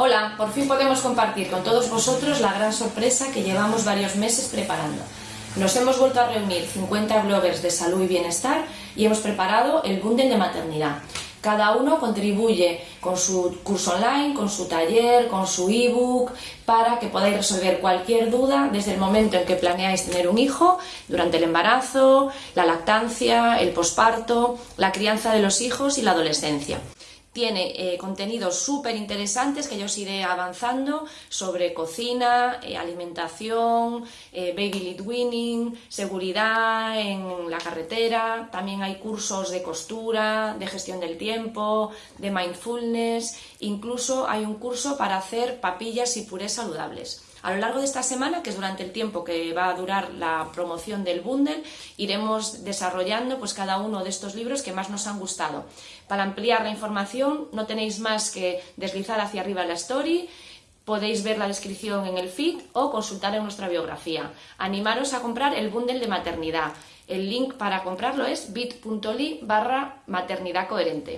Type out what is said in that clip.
Hola, por fin podemos compartir con todos vosotros la gran sorpresa que llevamos varios meses preparando. Nos hemos vuelto a reunir 50 bloggers de salud y bienestar y hemos preparado el bundle de maternidad. Cada uno contribuye con su curso online, con su taller, con su ebook, para que podáis resolver cualquier duda desde el momento en que planeáis tener un hijo, durante el embarazo, la lactancia, el posparto, la crianza de los hijos y la adolescencia. Tiene eh, contenidos súper interesantes que yo os iré avanzando sobre cocina, eh, alimentación, eh, baby lead winning, seguridad en la carretera. También hay cursos de costura, de gestión del tiempo, de mindfulness. Incluso hay un curso para hacer papillas y purés saludables. A lo largo de esta semana, que es durante el tiempo que va a durar la promoción del bundle, iremos desarrollando pues, cada uno de estos libros que más nos han gustado. Para ampliar la información no tenéis más que deslizar hacia arriba la story, podéis ver la descripción en el feed o consultar en nuestra biografía. Animaros a comprar el bundle de maternidad. El link para comprarlo es bit.ly barra maternidad coherente.